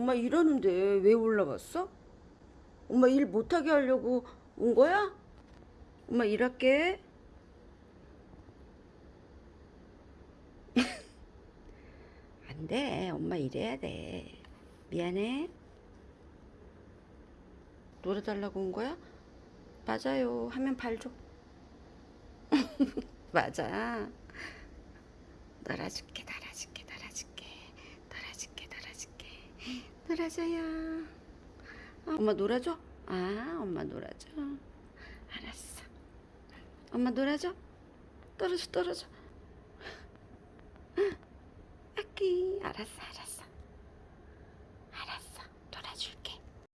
엄마 일하는데 왜 올라왔어? 엄마 일 못하게 하려고 온 거야? 엄마 일할게. 안 돼. 엄마 일해야 돼. 미안해. 놀아달라고 온 거야? 맞아요. 하면 발 줘. 맞아. 놀아줄게, 놀아줄게, 놀아줄게, 놀아줄게, 놀아줄게, 놀아줘요. 아, 엄마 놀아줘? 아, 엄마 놀아줘. 알았어. 엄마 놀아줘? 떨어져, 떨어져. 아기, 알았어, 알았어.